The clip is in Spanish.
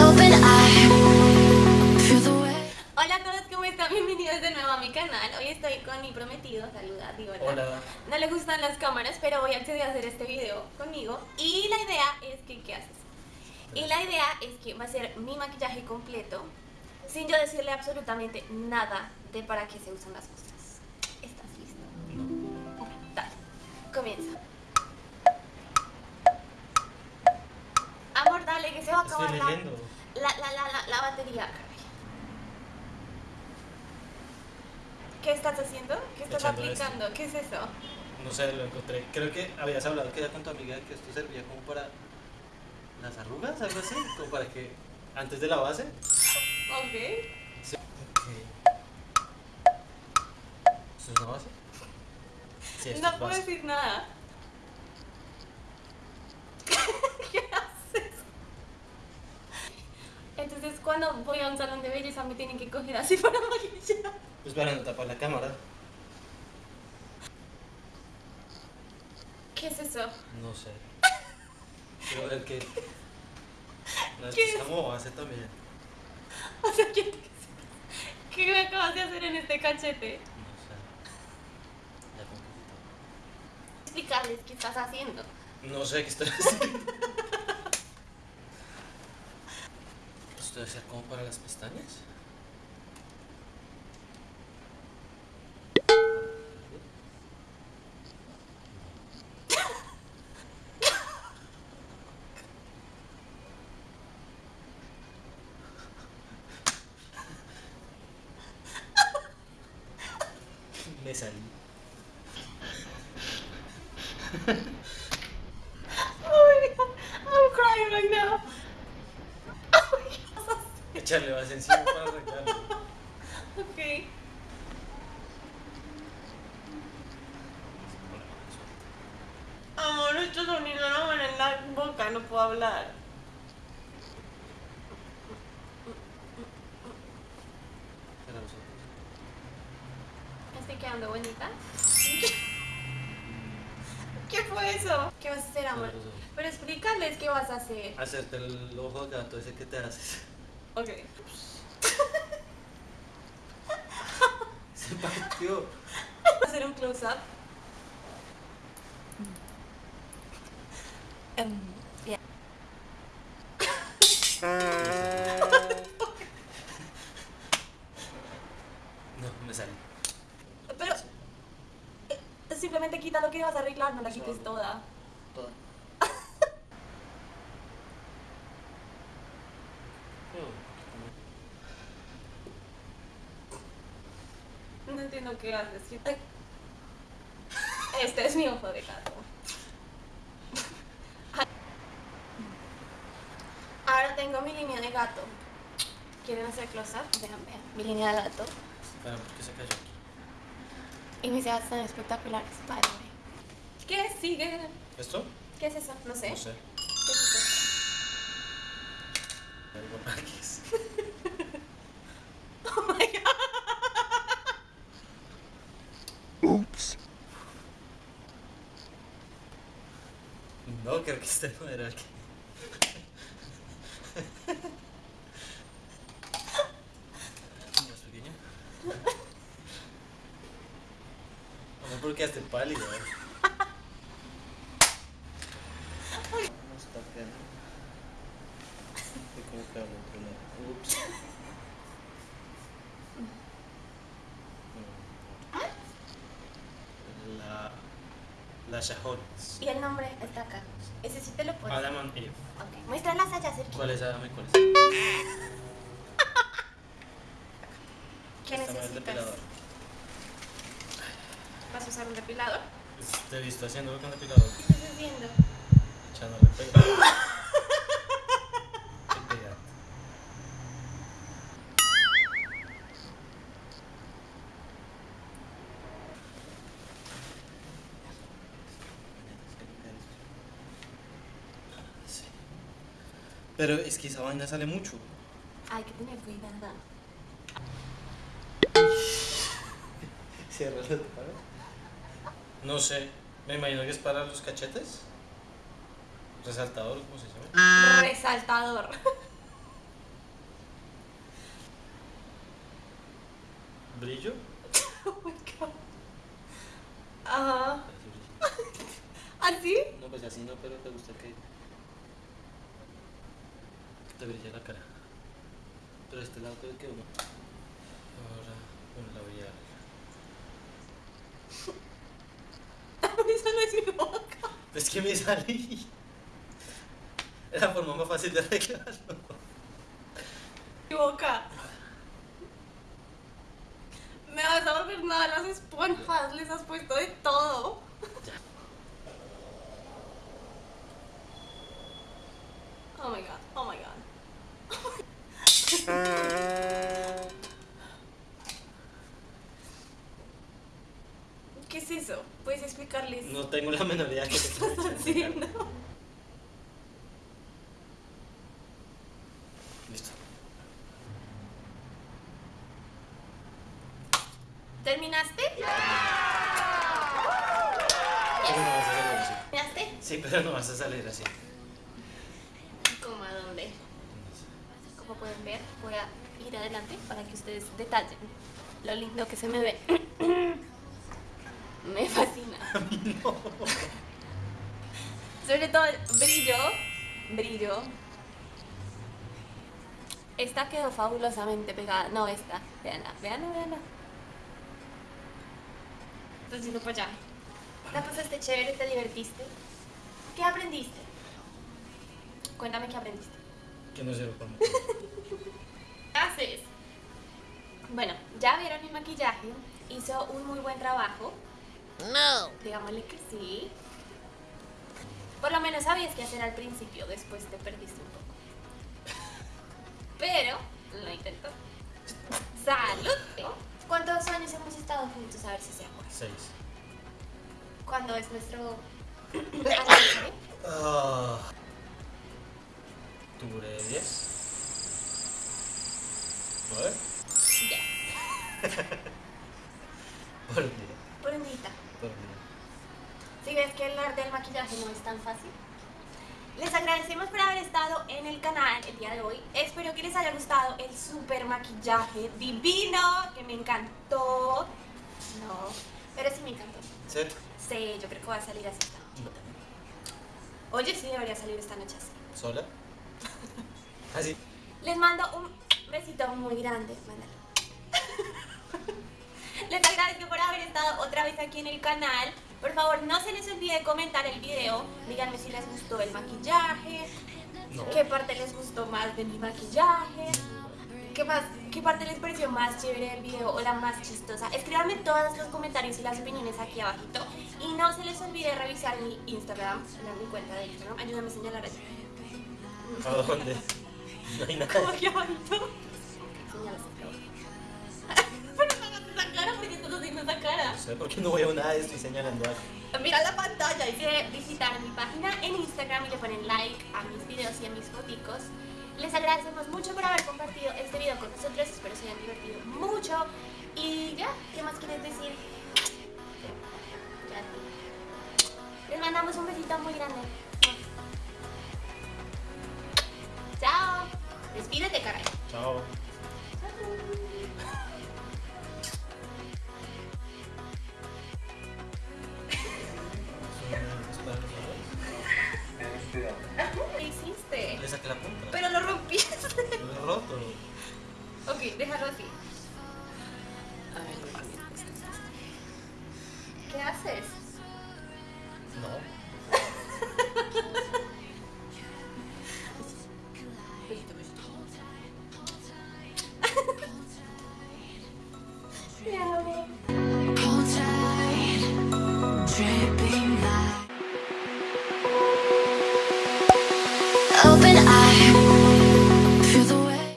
Hola a todos, ¿cómo están? Bienvenidos de nuevo a mi canal. Hoy estoy con mi prometido, saluda, digo. Hola. No le gustan las cámaras, pero voy a acceder a hacer este video conmigo. Y la idea es que, ¿qué haces? Y la idea es que va a ser mi maquillaje completo, sin yo decirle absolutamente nada de para qué se usan las cosas. ¿Estás listo? Dale, comienza. Se va a acabar la, la, la, la, batería. ¿Qué estás haciendo? ¿Qué estás Echando esto. aplicando? ¿Qué es eso? No sé, lo encontré. Creo que habías hablado que era con tu amiga que esto servía como para las arrugas, algo así, como para que antes de la base. Ok. Sí. ¿Esto es una base? Sí, No es puedo base. decir nada. ¿Qué haces? Entonces cuando voy a un salón de belleza me tienen que coger así para maquillar. Pues para no tapar la cámara. ¿Qué es eso? No sé. Quiero ver que. No, ¿Qué esto es es? como base también. O sea, ¿qué, ¿qué me acabas de hacer en este cachete? No sé. Ya con poquito. Explicarles qué estás haciendo. No sé qué estoy haciendo. ¿Esto debe ser como para las pestañas? Me salí. Oh my god, I'm crying right now. Oh my god. Echarle más encima para arreglarlo. Ok. Amor, esto sonido no me en la boca, no puedo hablar. Cierra los ojos. ¿Estoy quedando bonita? ¿Qué fue eso? ¿Qué vas a hacer, amor? Pero explícales qué vas a hacer. Hacerte el ojo de gato ese que te haces. Ok. Se partió. ¿Vas a hacer un close-up? Em, ya. No, me sale. Pero eh, simplemente quita lo que vas a arreglar, no la quites toda. Toda. Entiendo qué haces. Este es mi ojo de gato. Ahora tengo mi línea de gato. ¿Quieren hacer close-up? Vean, vean. Mi línea de gato. Espera, ¿por qué se cayó aquí? Y mis cejas están espectaculares. Way. ¿Qué sigue? ¿Esto? ¿Qué es eso? No sé. No sé. ¿Qué es eso? Algo aquí es. Oh my god. No, creo que este no era el que. ¿Más pequeño? No, porque hasta pálido. ¿eh? No está feo. Y como que. Ups. La. La Shahones. Y el nombre está acá. Ese sí te lo. Adam and Eve. Ok. Muéstralas allá cerquita. ¿Cuál es Adam y cuál es? ¿Qué necesitas? depilador. ¿Vas a usar un depilador? Pues, Te he visto haciéndolo con depilador. ¿Qué estás haciendo? Pero es que esa vaina sale mucho. Hay que tener cuidado. Cierra la tapa. No sé. Me imagino que es para los cachetes. Resaltador, ¿cómo se llama? Resaltador. ¿Brillo? Oh my god. Ajá. ¿Ah, ¿Así? No, pues así no, pero te gusta que te brille la cara. Pero este lado creo que uno. Ahora, bueno, la voy a. No es mi boca. Es que me salí. Es la forma más fácil de arreglarlo. Mi boca. Me vas a volver nada las esponjas. Les has puesto de todo. No tengo la menor idea que te. Sí, no. Listo. ¿Terminaste? Pero no vas a salir así. ¿Terminaste? Sí, pero no vas a salir así. ¿Cómo a dónde? Como pueden ver, voy a ir adelante para que ustedes detallen lo lindo que se me ve. me fascina. Sobre todo el brillo. Brillo. Esta quedó fabulosamente pegada. No, esta. Veanla, veanla, veanla. Estás yendo para allá. La pasaste chévere, te divertiste. ¿Qué aprendiste? Cuéntame qué aprendiste. Que no sirve para mí. ¿Qué haces? Bueno, ya vieron mi maquillaje. Hizo un muy buen trabajo. No. Digámosle que sí. Por lo menos sabías qué hacer al principio, después te perdiste un poco. Pero lo intentó. ¡Salud! ¿Cuántos años hemos estado juntos? A ver si se acuerda. Seis. ¿Cuándo es nuestro aniversario? Ah. ¿Octubre 10? ¿Nueve? Por un día. Por un día. Por un día. Si ves que el arte del maquillaje no es tan fácil. Les agradecemos por haber estado en el canal el día de hoy. Espero que les haya gustado el super maquillaje divino, que me encantó. No, pero sí me encantó. ¿Sí? Sí, yo creo que va a salir así. Oye, sí debería salir esta noche así. ¿Sola? Así. Les mando un besito muy grande. Mándalo. Les agradezco por haber estado otra vez aquí en el canal. Por favor, no se les olvide comentar el video. Díganme si les gustó el maquillaje. No. ¿Qué parte les gustó más de mi maquillaje? ¿Qué, más, ¿Qué parte les pareció más chévere del video o la más chistosa? Escríbanme todos los comentarios y las opiniones aquí abajito. Y no se les olvide revisar mi Instagram, mi cuenta de Instagram. Ayúdame a señalar allí. ¿A dónde? No hay nada. Aquí abajito. Sé por qué no veo nada, estoy señalando algo. Mira la pantalla y que visitar mi página en Instagram y le ponen like a mis videos y a mis foticos. Les agradecemos mucho por haber compartido este video con nosotros. Espero se hayan divertido mucho. Y ya, ¿qué más quieres decir? Ya. Les mandamos un besito muy grande. Chao. Despídete, caray. Chao. ¿Qué déjalo así. ¿Qué haces?